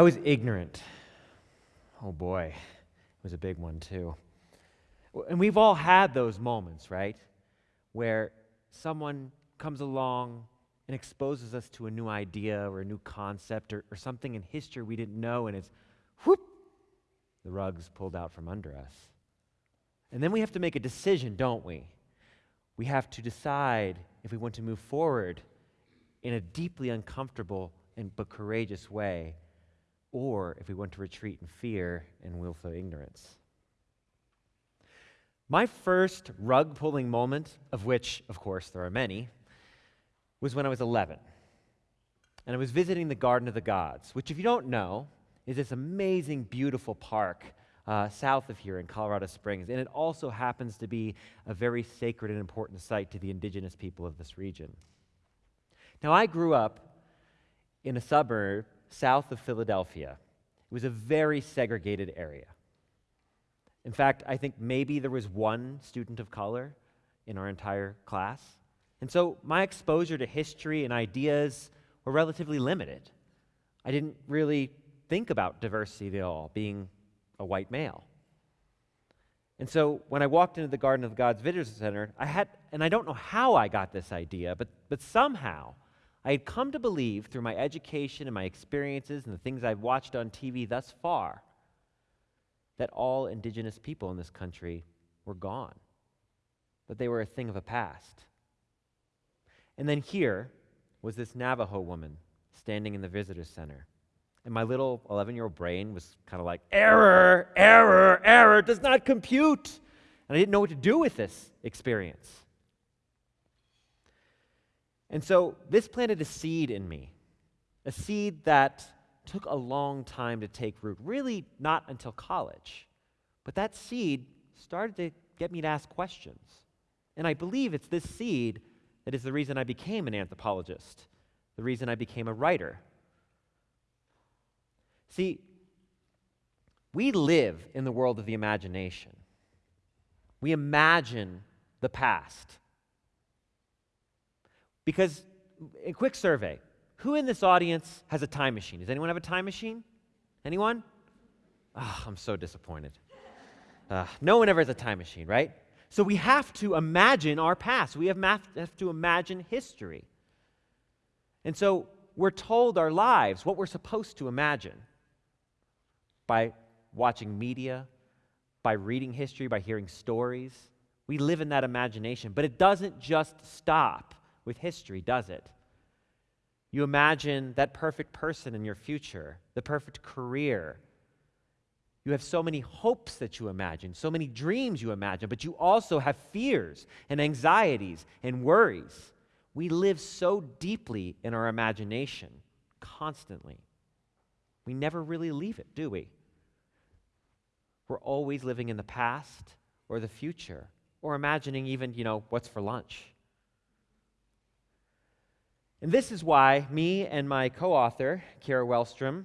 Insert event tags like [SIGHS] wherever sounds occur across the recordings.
I was ignorant. Oh boy, it was a big one too. And we've all had those moments, right? Where someone comes along and exposes us to a new idea or a new concept or, or something in history we didn't know, and it's whoop, the rug's pulled out from under us. And then we have to make a decision, don't we? We have to decide if we want to move forward in a deeply uncomfortable and but courageous way, or if we want to retreat in fear and willful ignorance. My first rug pulling moment, of which, of course, there are many, was when I was 11. And I was visiting the Garden of the Gods, which, if you don't know, is this amazing, beautiful park uh, south of here in Colorado Springs. And it also happens to be a very sacred and important site to the indigenous people of this region. Now, I grew up in a suburb south of Philadelphia. It was a very segregated area. In fact, I think maybe there was one student of color in our entire class. And so my exposure to history and ideas were relatively limited. I didn't really think about diversity at all, being a white male. And so when I walked into the Garden of Gods Visitor Center, I had, and I don't know how I got this idea, but, but somehow I had come to believe through my education and my experiences and the things I've watched on TV thus far that all indigenous people in this country were gone, that they were a thing of the past. And then here was this Navajo woman standing in the visitor center. And my little 11 year old brain was kind of like, error, error, error, does not compute. And I didn't know what to do with this experience. And so this planted a seed in me, a seed that took a long time to take root, really not until college. But that seed started to get me to ask questions. And I believe it's this seed that is the reason I became an anthropologist, the reason I became a writer. See, we live in the world of the imagination. We imagine the past. Because, a quick survey who in this audience has a time machine? Does anyone have a time machine? Anyone? Oh, I'm so disappointed. Uh, no one ever has a time machine, right? So we have to imagine our past. We have, math, have to imagine history. And so we're told our lives, what we're supposed to imagine by watching media, by reading history, by hearing stories. We live in that imagination. But it doesn't just stop with history, does it? You imagine that perfect person in your future, the perfect career. You have so many hopes that you imagine, so many dreams you imagine, but you also have fears and anxieties and worries. We live so deeply in our imagination constantly. We never really leave it, do we? We're always living in the past or the future or imagining even, you know, what's for lunch. And this is why me and my co author, Kara Wellstrom,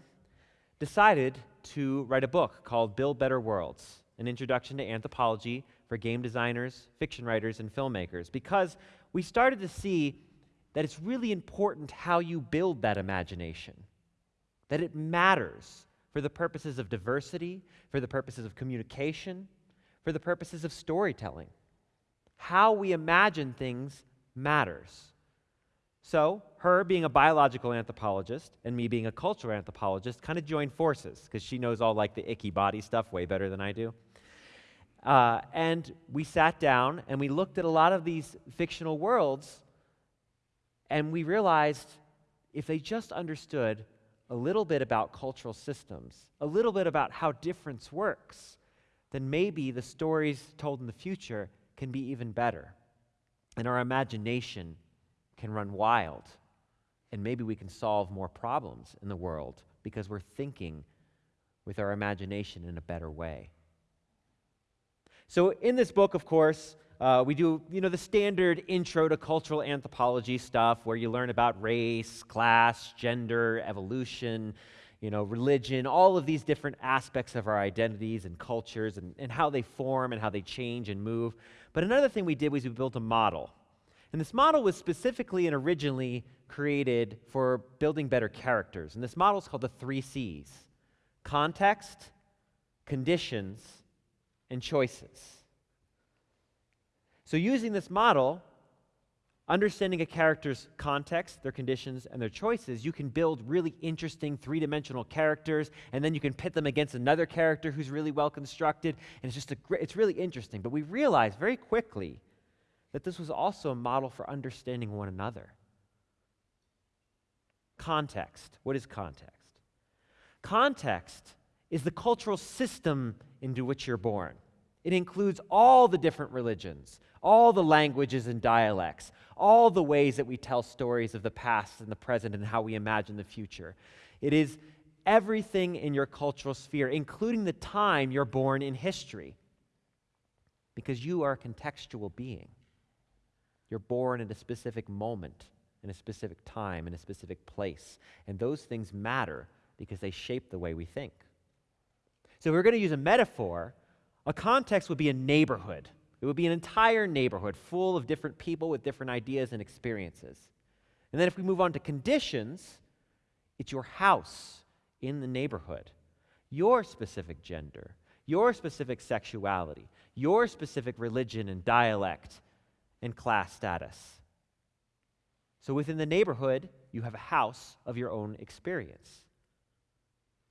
decided to write a book called Build Better Worlds An Introduction to Anthropology for Game Designers, Fiction Writers, and Filmmakers, because we started to see that it's really important how you build that imagination, that it matters for the purposes of diversity, for the purposes of communication, for the purposes of storytelling. How we imagine things matters. So, her being a biological anthropologist and me being a cultural anthropologist kind of joined forces because she knows all like the icky body stuff way better than I do. Uh, and we sat down and we looked at a lot of these fictional worlds and we realized if they just understood a little bit about cultural systems, a little bit about how difference works, then maybe the stories told in the future can be even better. And our imagination can run wild. And maybe we can solve more problems in the world because we're thinking with our imagination in a better way. So, in this book, of course, uh, we do you know the standard intro to cultural anthropology stuff where you learn about race, class, gender, evolution, you know, religion, all of these different aspects of our identities and cultures and, and how they form and how they change and move. But another thing we did was we built a model And this model was specifically and originally created for building better characters. And this model is called the three C's context, conditions, and choices. So, using this model, understanding a character's context, their conditions, and their choices, you can build really interesting three dimensional characters, and then you can pit them against another character who's really well constructed. And it's just a great, it's really interesting. But we realized very quickly that this was also a model for understanding one another. Context. What is context? Context is the cultural system into which you're born. It includes all the different religions, all the languages and dialects, all the ways that we tell stories of the past and the present and how we imagine the future. It is everything in your cultural sphere, including the time you're born in history, because you are a contextual being. You're born in a specific moment, in a specific time, in a specific place. And those things matter because they shape the way we think. So, if we're going to use a metaphor, a context would be a neighborhood. It would be an entire neighborhood full of different people with different ideas and experiences. And then if we move on to conditions, it's your house in the neighborhood, your specific gender, your specific sexuality, your specific religion and dialect and class status. So within the neighborhood, you have a house of your own experience.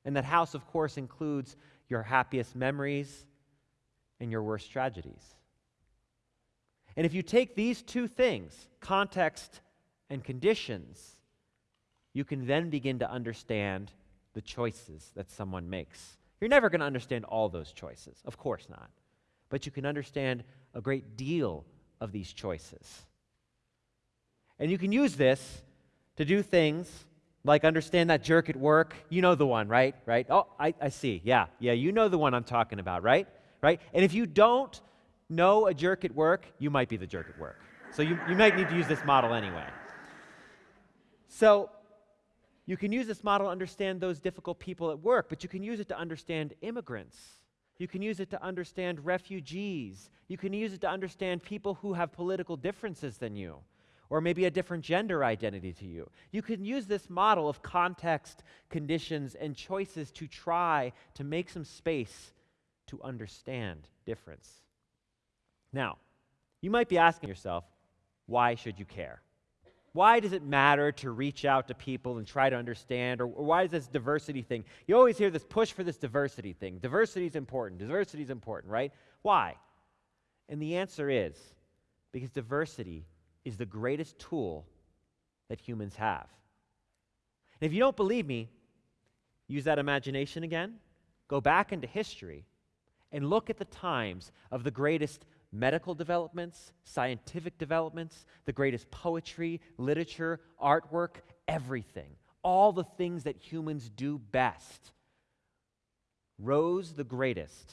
And that house, of course, includes your happiest memories and your worst tragedies. And if you take these two things, context and conditions, you can then begin to understand the choices that someone makes. You're never going to understand all those choices, of course not. But you can understand a great deal of these choices. And you can use this to do things like understand that jerk at work. You know the one, right? Right? Oh, I, I see. Yeah, yeah, you know the one I'm talking about, right? Right? And if you don't, know a jerk at work, you might be the jerk at work. So you, you might need to use this model anyway. So you can use this model to understand those difficult people at work, but you can use it to understand immigrants. You can use it to understand refugees. You can use it to understand people who have political differences than you, or maybe a different gender identity to you. You can use this model of context, conditions, and choices to try to make some space to understand difference. Now, you might be asking yourself, why should you care? Why does it matter to reach out to people and try to understand? Or, or, why is this diversity thing? You always hear this push for this diversity thing. Diversity is important. Diversity is important, right? Why? And the answer is because diversity is the greatest tool that humans have. And if you don't believe me, use that imagination again. Go back into history and look at the times of the greatest medical developments, scientific developments, the greatest poetry, literature, artwork, everything. All the things that humans do best rose the greatest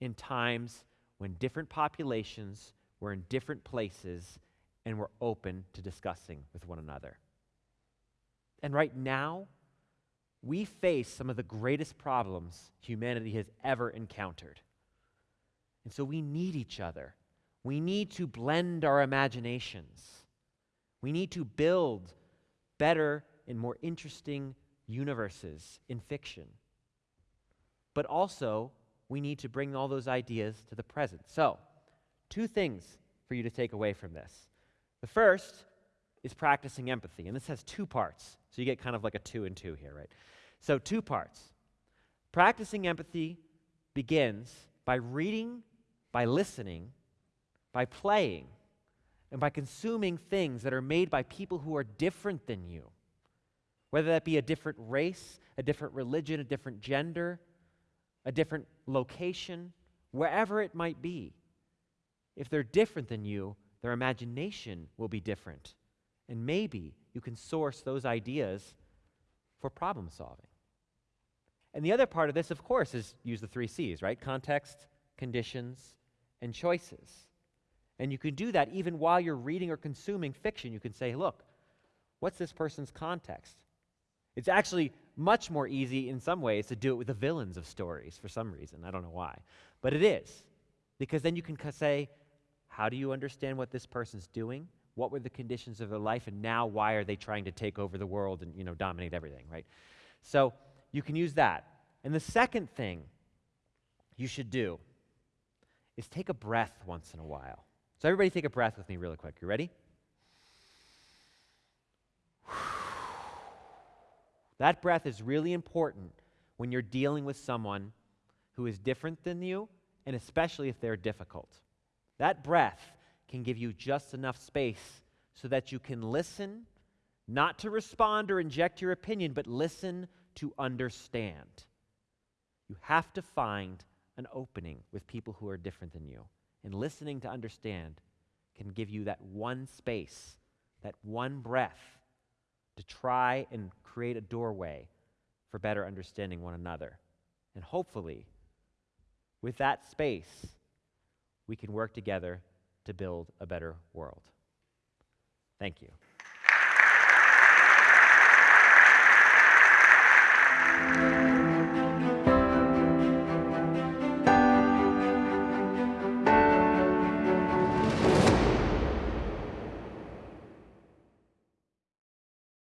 in times when different populations were in different places and were open to discussing with one another. And right now, we face some of the greatest problems humanity has ever encountered. And so we need each other we need to blend our imaginations. We need to build better and more interesting universes in fiction. But also, we need to bring all those ideas to the present. So, two things for you to take away from this. The first is practicing empathy, and this has two parts. So, you get kind of like a two and two here, right? So, two parts. Practicing empathy begins by reading, by listening, by playing and by consuming things that are made by people who are different than you, whether that be a different race, a different religion, a different gender, a different location, wherever it might be. If they're different than you, their imagination will be different. And maybe you can source those ideas for problem solving. And the other part of this, of course, is use the three C's, right? Context, conditions, and choices. And you can do that even while you're reading or consuming fiction. You can say, look, what's this person's context? It's actually much more easy in some ways to do it with the villains of stories for some reason. I don't know why. But it is. Because then you can say, how do you understand what this person's doing? what were the conditions of their life and now why are they trying to take over the world and you know dominate everything right so you can use that and the second thing you should do is take a breath once in a while so everybody take a breath with me really quick you ready [SIGHS] that breath is really important when you're dealing with someone who is different than you and especially if they're difficult that breath can give you just enough space so that you can listen, not to respond or inject your opinion, but listen to understand. You have to find an opening with people who are different than you. And listening to understand can give you that one space, that one breath to try and create a doorway for better understanding one another. And hopefully, with that space, we can work together to build a better world. Thank you.